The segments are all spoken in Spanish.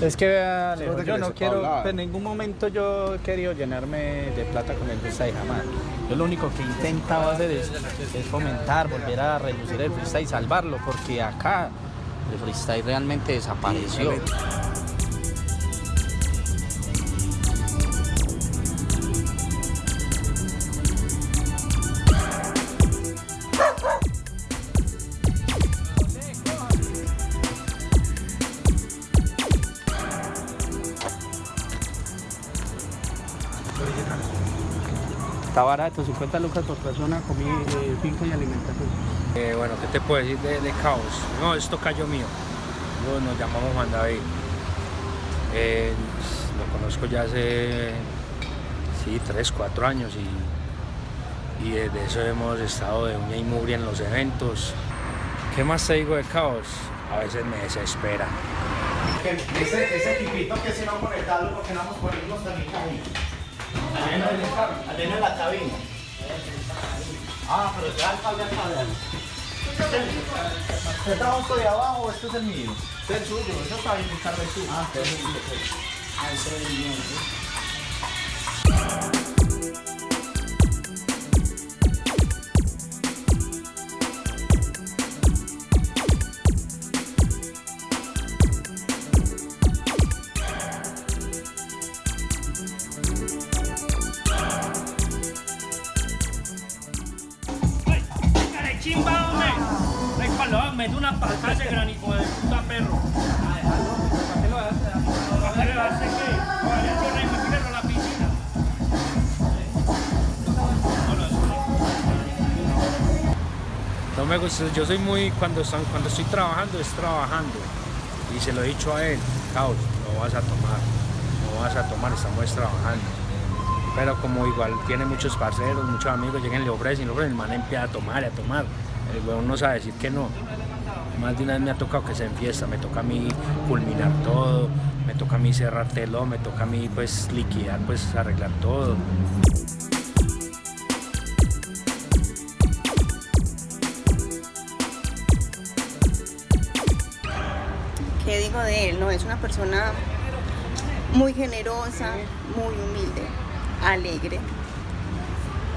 Es que vea, Alejo, Solo de que yo no quiero, pues, en ningún momento yo he querido llenarme de plata con el freestyle jamás. Yo lo único que he intentado hacer es, es fomentar, volver a reducir el freestyle y salvarlo, porque acá el freestyle realmente desapareció. Está barato, 50 lucas por persona, comida, eh, finca y alimentación. Eh, bueno, ¿qué te puedo decir de, de Caos? No, esto cayó mío. Yo nos llamamos Juan David. Eh, lo conozco ya hace, sí, 3, 4 años y, y desde eso hemos estado de uña y mugre en los eventos. ¿Qué más te digo de Caos? A veces me desespera. Ese, ese equipito que si no conectarlo, porque no vamos a ponernos también cabina. Allá en la cabina. Ah, pero ya el cable acá. ¿Usted trajo esto de abajo o este es el mío? Este es el suyo, eso está bien, el carro es suyo. Ah, este es el mío. Ah, este es el mío. Mete una granico de puta perro. ¿Para qué lo hace? ¿Para qué lo hace qué? Vaya, yo rey, me tiro a la piscina. No me gusta, yo soy muy, cuando, están- cuando estoy trabajando, es trabajando. Y se lo he dicho a él, Caos, no vas a tomar, no vas a tomar, estamos trabajando. Pero como igual tiene muchos parceros, muchos amigos, llegan le ofrecen, le ofrecen, el man empieza a tomar y a tomar. El huevón no sabe decir que no. Más de una vez me ha tocado que se enfiesta, me toca a mí culminar todo, me toca a mí cerrar telón, me toca a mí pues liquidar, pues arreglar todo. ¿Qué digo de él? No, es una persona muy generosa, muy humilde, alegre,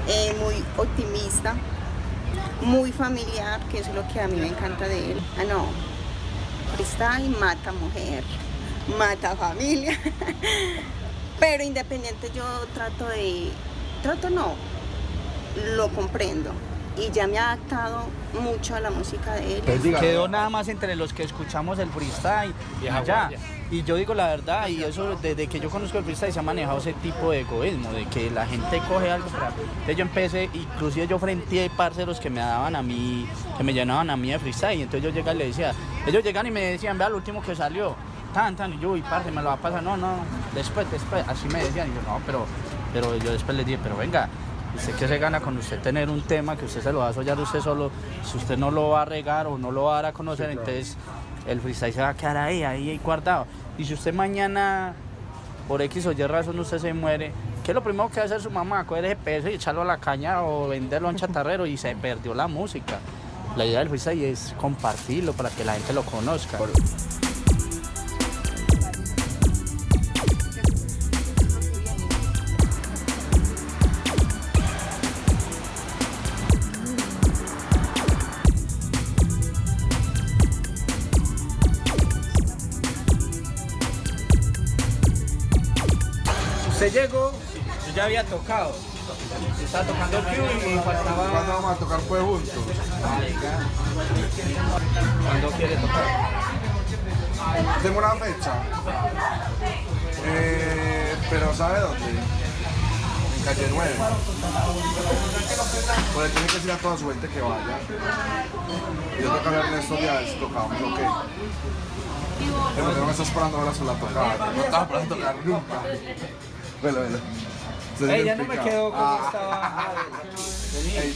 eh, muy optimista, muy familiar, que es lo que a mí me encanta de él. Ah, no, freestyle mata mujer, mata familia, pero independiente yo trato de, trato no, lo comprendo y ya me ha adaptado mucho a la música de él. Quedó nada más entre los que escuchamos el freestyle y ya. guardia. Y yo digo la verdad, y eso desde que yo conozco el freestyle se ha manejado ese tipo de egoísmo, de que la gente coge algo para... Entonces yo empecé, inclusive yo frente a parceros que me daban a mí, que me llenaban a mí de freestyle, y entonces yo llegaba y le decía, ellos llegan y me decían, vea lo último que salió, tan, tan, y yo, y parce, me lo va a pasar, no, no, después, después, así me decían, y yo, no, pero, pero yo después les dije, pero venga, ¿Usted qué se gana con usted tener un tema que usted se lo va a sollar usted solo? Si usted no lo va a regar o no lo va a dar a conocer, entonces el freestyle se va a quedar ahí, ahí, ahí guardado. Y si usted mañana, por X o Y razón, usted se muere, ¿qué es lo primero que va a hacer su mamá? Coger ese peso y echarlo a la caña o venderlo a un chatarrero y se perdió la música. La idea del freestyle es compartirlo para que la gente lo conozca. Usted llegó, yo ya había tocado. Estaba tocando el cue y faltaba. ¿Cuándo vamos a tocar pues juntos? ¿Cuándo quiere tocar? Tengo una fecha. Eh, pero ¿sabe dónde? En calle 9. Pues tiene que decir a toda su gente que vaya. Y yo toca a Ernesto Díaz si tocamos o qué. Pero no me está esperando ahora sobre la tocada. No estaba esperando tocar nunca. Bueno. Se Ey, ya no me quedo como Ah. estaba. Vení.